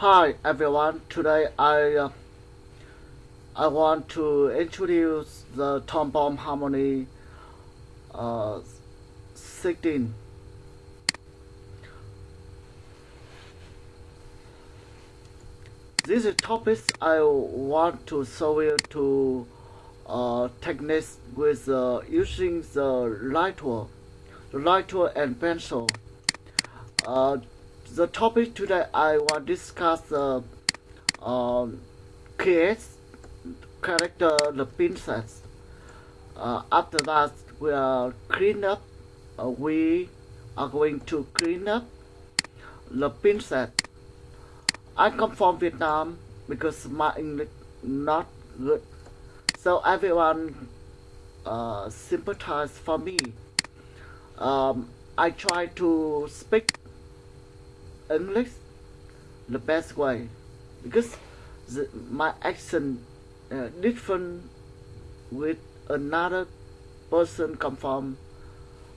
Hi everyone. Today I uh, I want to introduce the Toon Boom Harmony uh, 16. This is topics I want to show you to uh, techniques with uh, using the light tool, the light tool and pencil. The topic today I want to discuss the uh, create character the princess. Uh, after that we are clean up. Uh, we are going to clean up the princess. I come from Vietnam because my English not good. So everyone uh, sympathize for me. Um, I try to speak English the best way because the, my accent uh, different with another person come from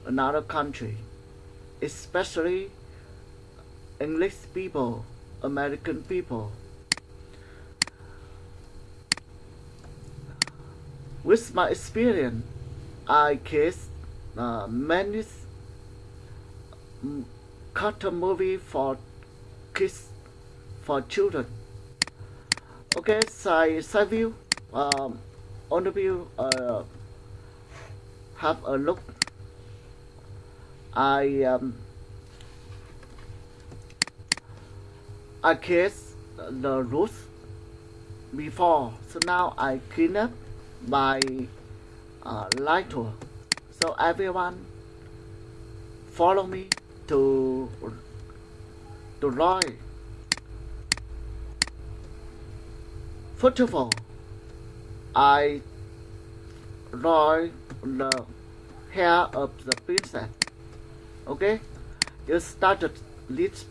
another country, especially English people, American people. With my experience, I case uh, many cartoon movie for kids, for children. Okay, side, side view, um, on the view, uh, have a look. I um, I case the roots before, so now I clean up by uh, light tool. So everyone follow me to to Roy. First of all, I Roy the hair of the princess. Okay, you started this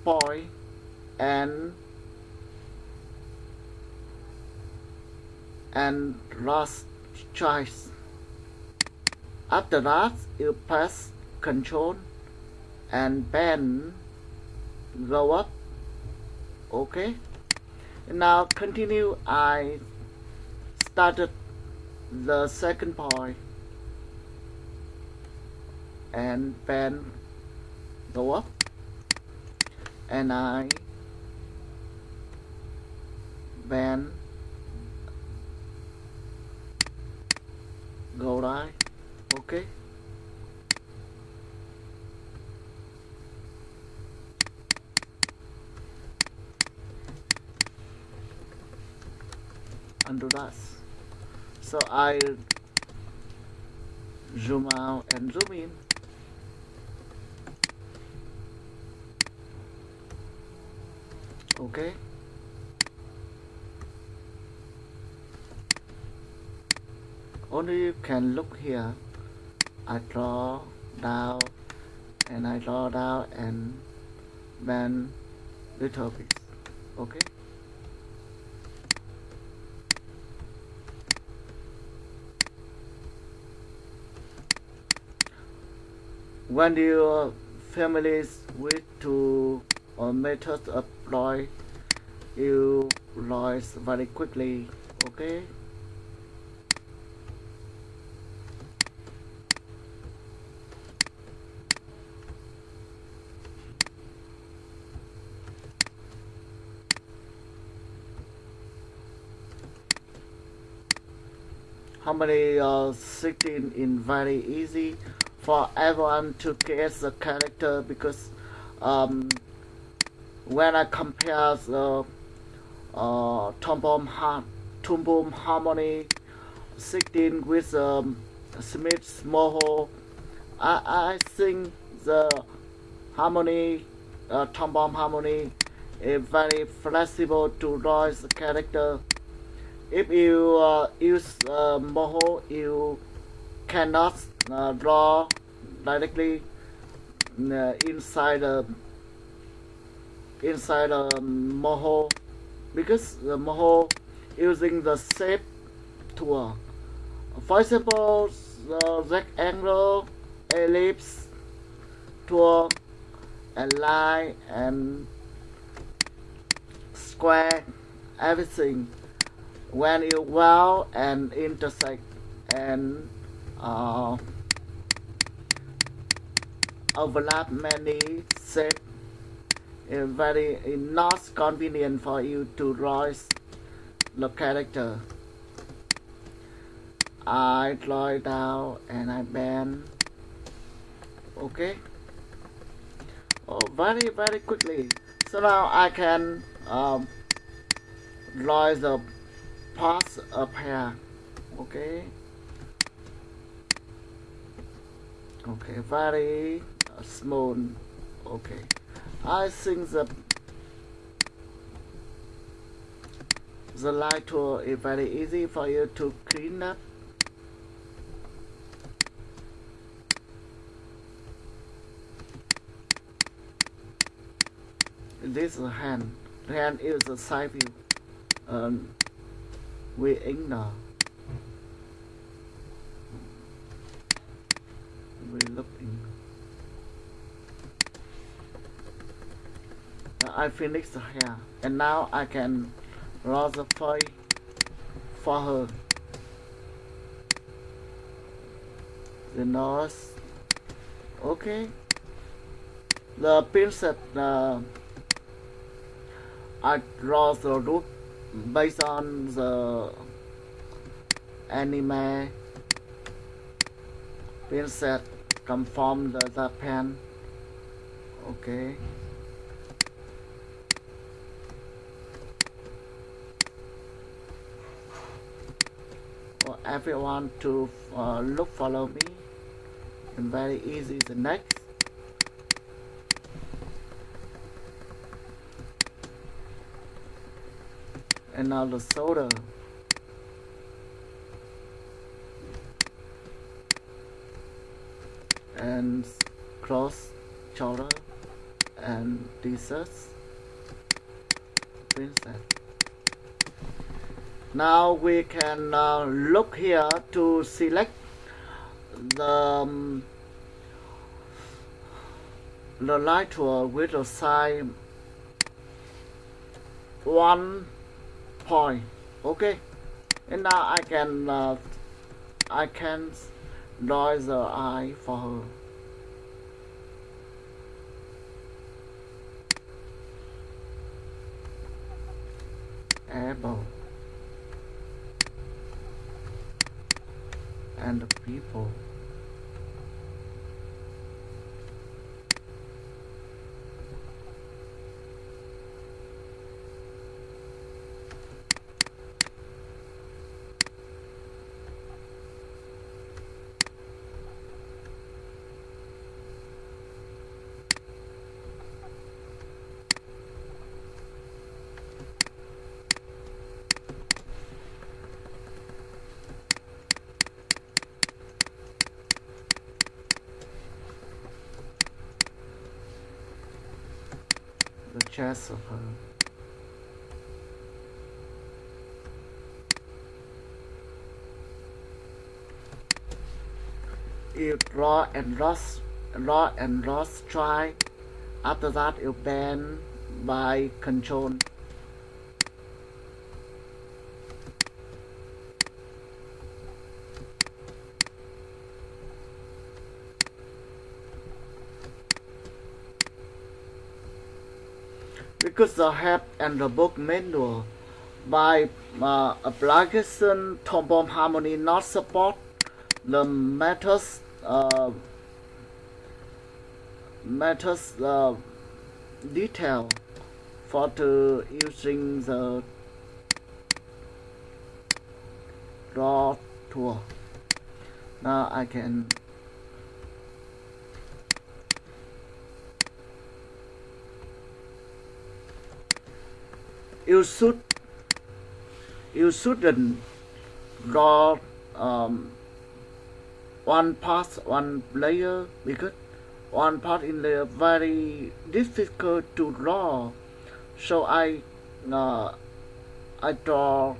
and and last choice. After that, you press Control and pen. Go up. Okay. Now continue. I started the second point and pen. Go up. And I pen. Go right. Okay under that. So I zoom out and zoom in. Okay. Only you can look here. I draw down and I draw down and bend little bit. Okay when your families wish to or method apply you rise very quickly okay? Harmony uh, 16 in very easy for everyone to guess the character because um, when I compare the uh, Toon Boom, ha Toon Boom Harmony 16 with um, Smith's Moho, I, I think the harmony, uh, Tom Bomb Harmony is very flexible to the character. If you uh, use uh, Moho, you cannot uh, draw directly uh, inside a inside a moho. Because the moho using the shape tool for example the rectangle ellipse tool and line and square everything. When you well and intersect and uh, overlap many shapes it's very it's not convenient for you to draw the character. I draw it out and I bend. Okay? Oh very very quickly. So now I can um, draw the parts up here. Okay? Okay very smooth okay. I think the the light is very easy for you to clean up. This is hand hand is a side view um, we ignore. We look in I finished hair and now I can draw the face for her. The nose okay. The princess uh, I draw the look based on the anime. Princess come from the Japan. Okay for everyone to uh, look follow me. And very easy the next. And now the soda and cross shoulder and desserts princess now we can uh, look here to select the um, the light tool with the size one point. Okay. And now I can uh, I can draw the eye for her. Able and the people you draw and lost draw and lost try. After that you bend by control because the help and the book manual by uh, Toon Boom Harmony not support the methods uh, methods uh, detail for the using the draw tool. Now I can you should you shouldn't draw um, one part one layer because one part in there very difficult to draw. So I uh, I draw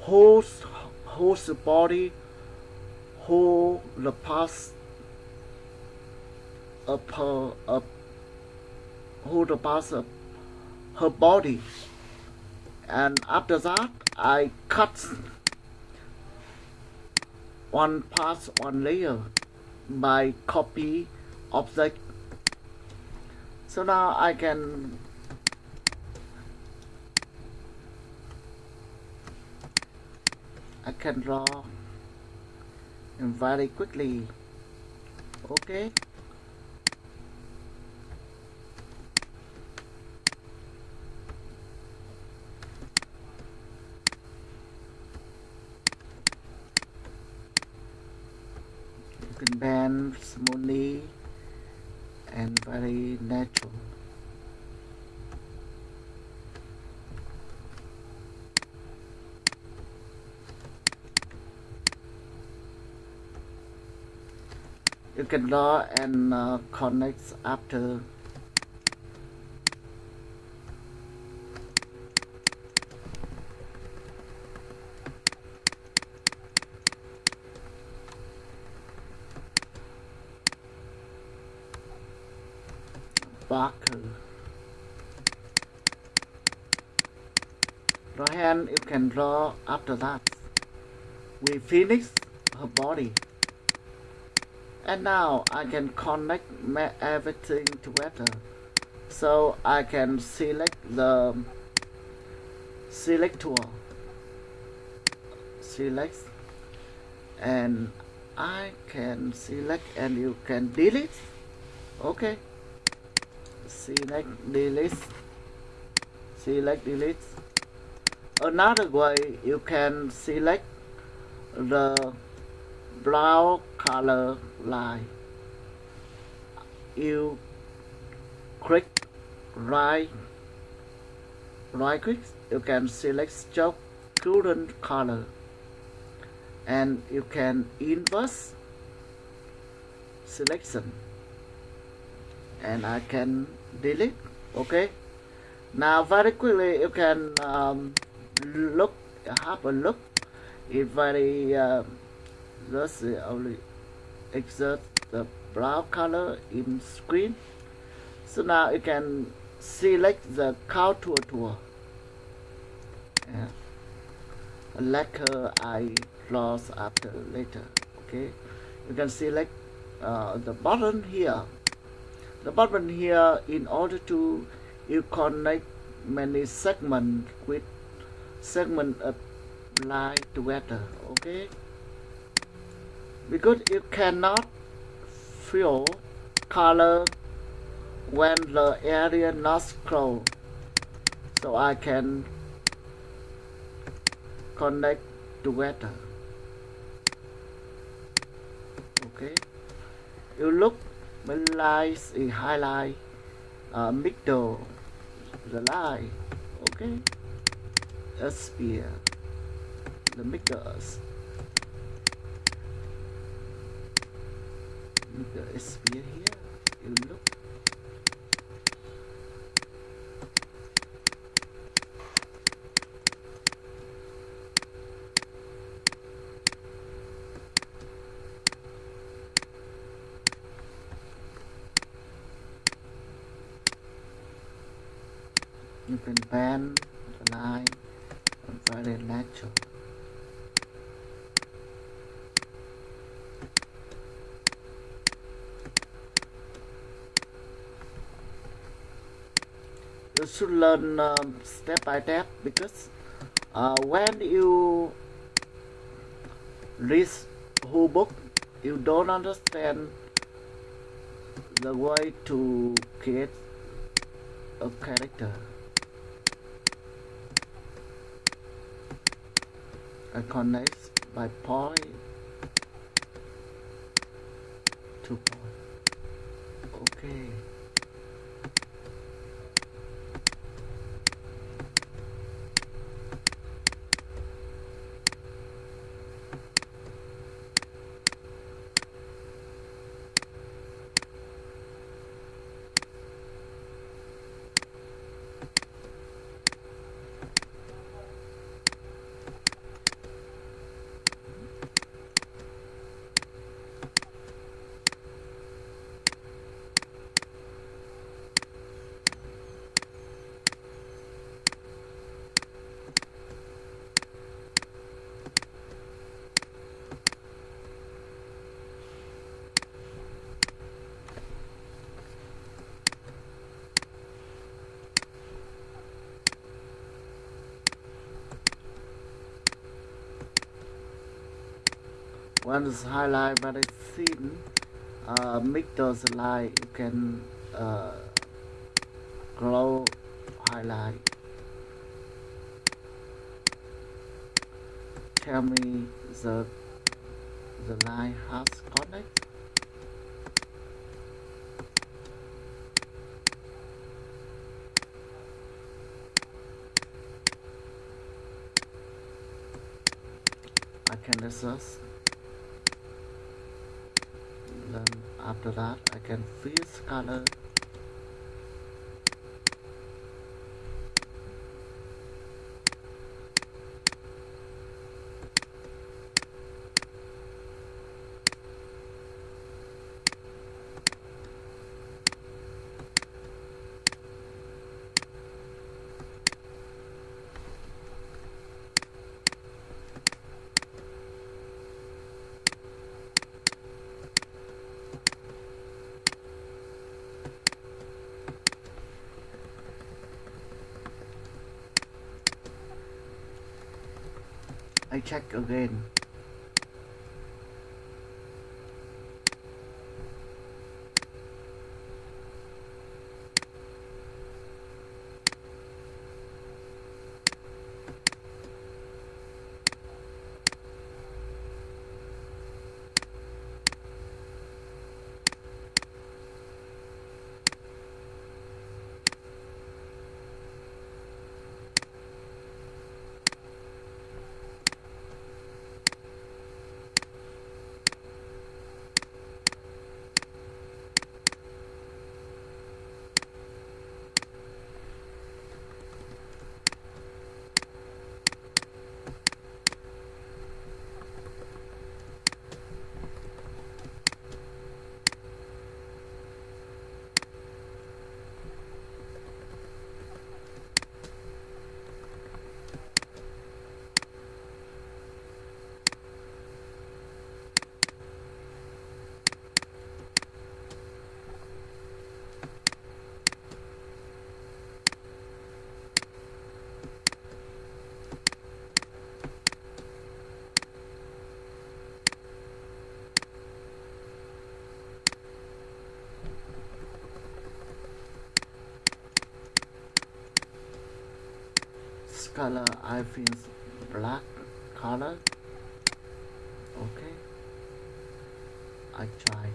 whole whole body whole the parts her of whole the parts of her body and after that I cut one part one layer by copy object. So now I can I can draw very quickly. Okay you can bend smoothly and very natural you can draw and uh, connect after Barker draw hand you can draw after that. We finish her body and now I can connect everything together. So I can select the select tool select. And I can select and you can delete. Okay. Select delete. Select delete. Another way you can select the brown color line. You click right right click you can select stroke current color. And you can inverse selection. And I can delete okay? Now very quickly you can um, look have a look. It very uh, just only exert the brown color in screen. So now you can select the contour tool yeah. lacquer I draw after later okay? You can select uh, the button here. The button here in order to you connect many segments with segment line together okay because you cannot fill color when the area not closed. So I can connect together okay. You look when lines is highlight uh, middle the line. Okay. A spear the middle the sphere here you look you can bend the line very natural you should learn um, step by step because uh, when you read whole book you don't understand the way to create a character. I connect by point to point. Okay when it's highlight very thin uh, make those line you can uh, glow highlight. Tell me the the line has connect. I can adjust then after that I can fuse color check again color I feel black color. Okay. I tried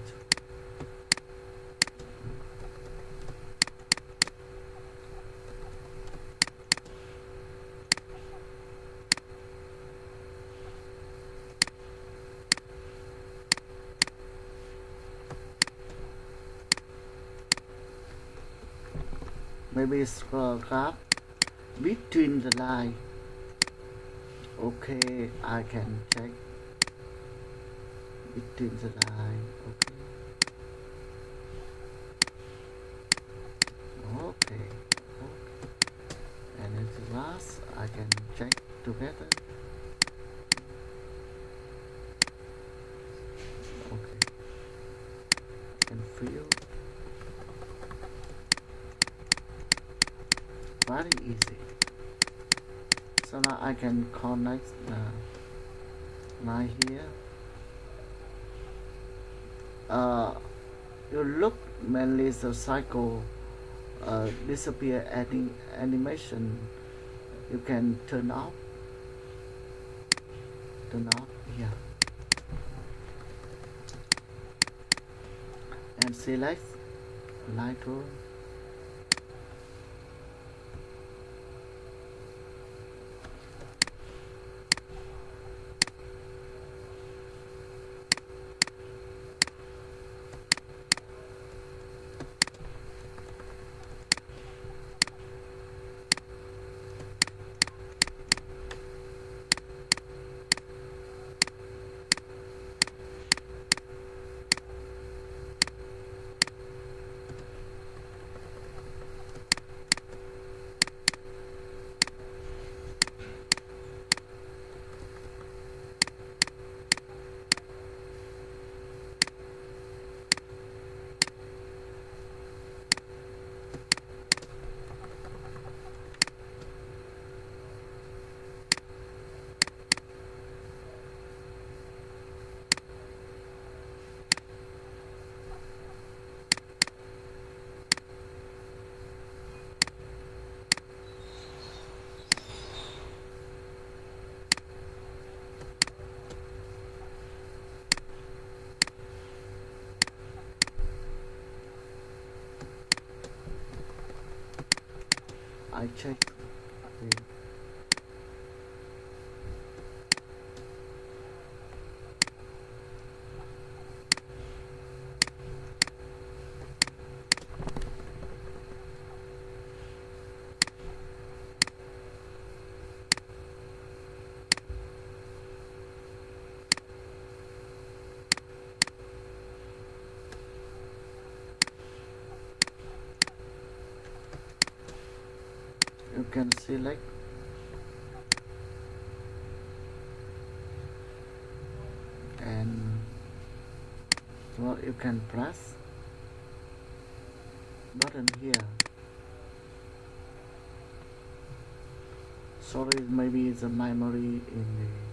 maybe scroll up between the line. Okay I can check. Between the line okay. Okay okay. And at last I can check together. Okay. And feel. Very easy so now I can connect the line here. Uh, you look mainly the cycle uh, disappear adding animation. You can turn off turn off here and select light check the you can select and well you can press button here. Sorry maybe it's a memory in the